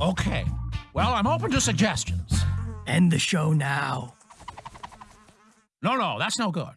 Okay. Well, I'm open to suggestions. End the show now. No, no, that's no good.